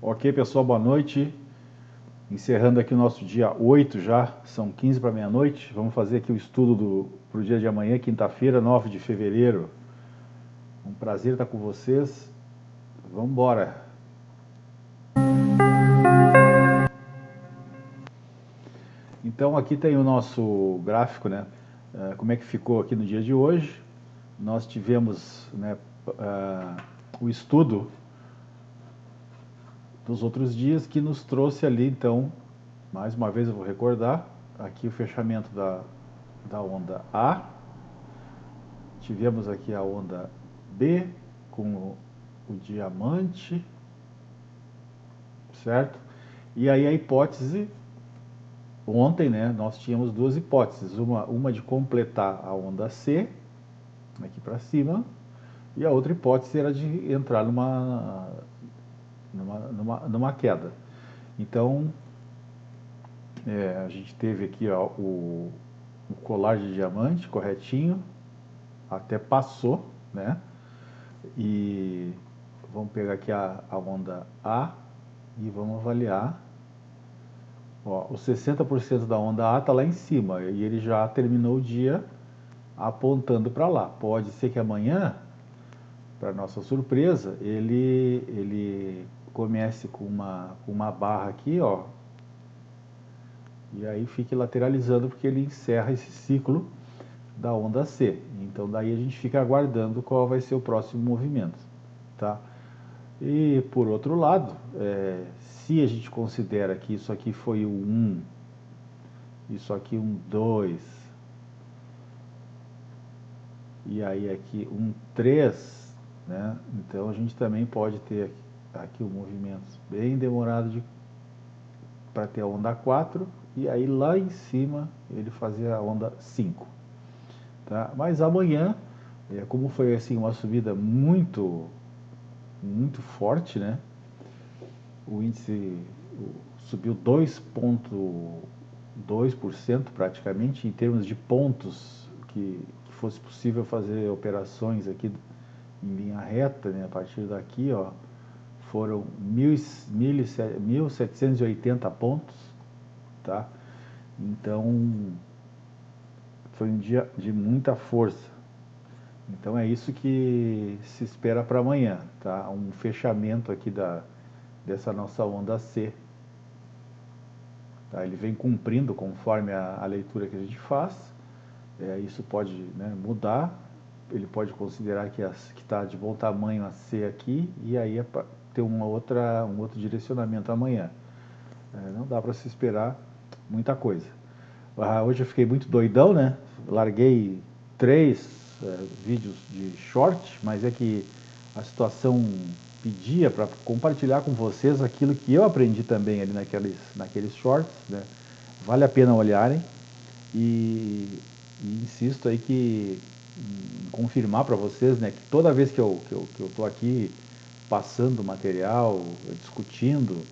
Ok, pessoal, boa noite. Encerrando aqui o nosso dia 8 já, são 15 para meia-noite. Vamos fazer aqui o estudo para o dia de amanhã, quinta-feira, 9 de fevereiro. Um prazer estar com vocês. Vamos embora. Então aqui tem o nosso gráfico, né? Uh, como é que ficou aqui no dia de hoje. Nós tivemos né, uh, o estudo dos outros dias que nos trouxe ali, então, mais uma vez eu vou recordar, aqui o fechamento da, da onda A, tivemos aqui a onda B com o, o diamante, certo? E aí a hipótese, ontem né, nós tínhamos duas hipóteses, uma, uma de completar a onda C, aqui para cima, e a outra hipótese era de entrar numa numa, numa, numa queda. Então, é, a gente teve aqui ó, o, o colar de diamante corretinho, até passou, né? E vamos pegar aqui a, a onda A e vamos avaliar. Ó, o 60% da onda A está lá em cima e ele já terminou o dia apontando para lá. Pode ser que amanhã, para nossa surpresa, ele, ele comece com uma, com uma barra aqui, ó, e aí fique lateralizando porque ele encerra esse ciclo da onda C. Então daí a gente fica aguardando qual vai ser o próximo movimento, tá? E por outro lado, é, se a gente considera que isso aqui foi o 1, isso aqui um 2, e aí aqui um 3, né? Então a gente também pode ter aqui Tá aqui o movimento bem demorado de, para ter a onda 4 e aí lá em cima ele fazia a onda 5. Tá? Mas amanhã, é, como foi assim uma subida muito, muito forte, né? o índice subiu 2,2% praticamente em termos de pontos que, que fosse possível fazer operações aqui em linha reta, né? a partir daqui, ó, foram 1.780 pontos, tá? Então, foi um dia de muita força. Então é isso que se espera para amanhã, tá? Um fechamento aqui da, dessa nossa onda C. Tá? Ele vem cumprindo conforme a, a leitura que a gente faz. É, isso pode né, mudar. Ele pode considerar que está de bom tamanho a C aqui e aí ter uma outra, um outro direcionamento amanhã. É, não dá para se esperar muita coisa. Ah, hoje eu fiquei muito doidão, né? Larguei três é, vídeos de short, mas é que a situação pedia para compartilhar com vocês aquilo que eu aprendi também ali naqueles, naqueles shorts, né? Vale a pena olharem e, e insisto aí que confirmar para vocês, né, que toda vez que eu estou que eu, que eu aqui passando material, discutindo.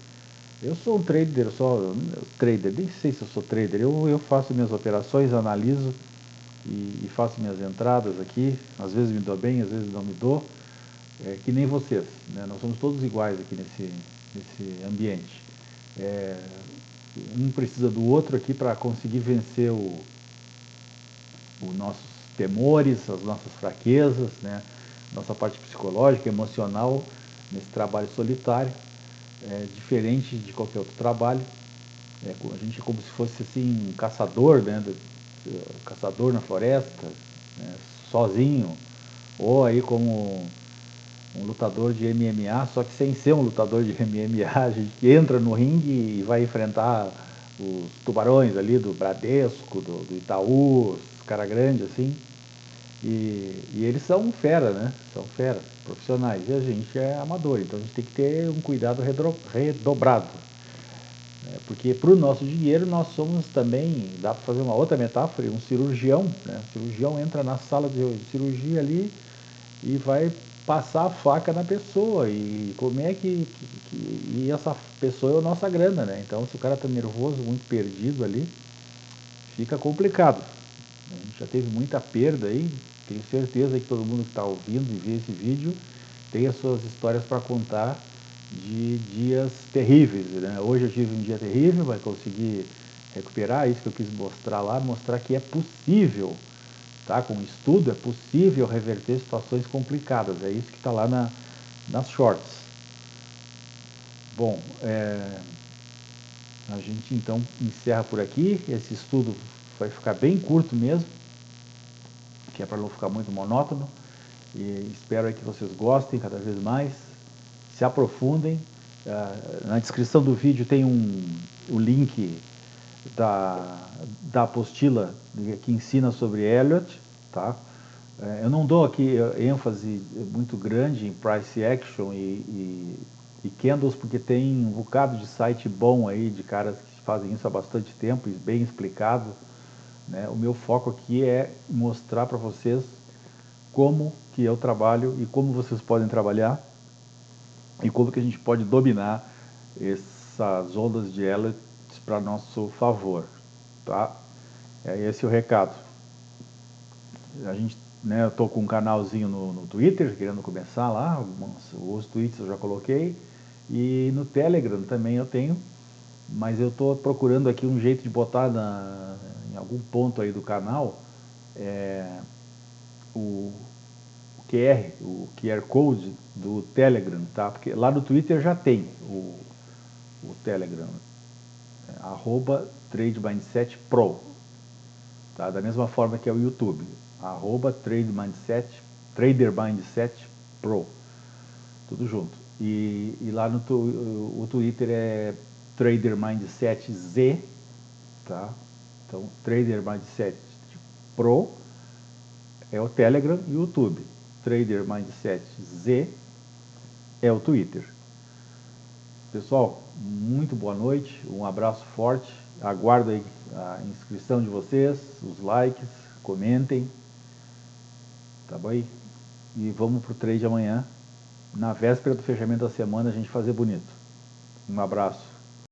Eu sou um trader, só trader, nem sei se eu sou trader, eu, eu faço minhas operações, analiso e, e, faço minhas entradas aqui, às vezes me dou bem, às vezes não me dou, é, que nem vocês, né? nós somos todos iguais aqui nesse, nesse ambiente. É, um precisa do outro aqui para conseguir vencer o, os nossos temores, as nossas fraquezas, né? nossa parte psicológica, emocional, nesse trabalho solitário, é, diferente de qualquer outro trabalho. É, a gente é como se fosse assim, um caçador, né, do, caçador na floresta, né, sozinho, ou aí como um lutador de MMA, só que sem ser um lutador de MMA, a gente entra no ringue e vai enfrentar os tubarões ali do Bradesco, do, do Itaú, os caras grandes assim, e, e, eles são fera, né? São fera, profissionais. E a gente é amador, então a gente tem que ter um cuidado redobrado. Né? Porque para o nosso dinheiro nós somos também, dá para fazer uma outra metáfora, um cirurgião. Né? O cirurgião entra na sala de cirurgia ali e vai passar a faca na pessoa. E como é que, que, E essa pessoa é a nossa grana, né? Então se o cara está nervoso, muito perdido ali, fica complicado. Já teve muita perda aí, tenho certeza que todo mundo que está ouvindo e vê esse vídeo tem as suas histórias para contar de dias terríveis. Né? Hoje eu tive um dia terrível, vai conseguir recuperar, isso que eu quis mostrar lá, mostrar que é possível, tá? com estudo, é possível reverter situações complicadas, é isso que está lá na, nas shorts. Bom, é, a gente então encerra por aqui, esse estudo vai ficar bem curto mesmo, que é para não ficar muito monótono, e espero que vocês gostem cada vez mais, se aprofundem, uh, na descrição do vídeo tem um, o link da, da apostila que ensina sobre Elliot, tá? É, eu não dou aqui ênfase muito grande em price action e, e, e, candles porque tem um bocado de site bom aí de caras que fazem isso há bastante tempo e bem explicado. Né? O meu foco aqui é mostrar para vocês como que eu trabalho e como vocês podem trabalhar e como que a gente pode dominar essas ondas de Elliot para nosso favor, tá? É esse o recado. A gente, né, eu tô com um canalzinho no, no Twitter, querendo começar lá, os tweets eu já coloquei, e no Telegram também eu tenho, mas eu estou procurando aqui um jeito de botar na, algum ponto aí do canal é, o, o QR, o QR Code do Telegram, tá? Porque lá no Twitter já tem o, o Telegram, arroba Trade Pro. Tá? Da mesma forma que é o YouTube, arroba Trade Mindset, Trader Mindset Pro. Tudo junto. E, e lá no o Twitter é Trader Mindset Z, tá? Então, Trader Mindset Pro é o Telegram e o YouTube. Trader Mindset Z é o Twitter. Pessoal, muito boa noite, um abraço forte, aguardo a inscrição de vocês, os likes, comentem, tá bom? E vamos para o trade amanhã, na véspera do fechamento da semana, a gente fazer bonito. Um abraço.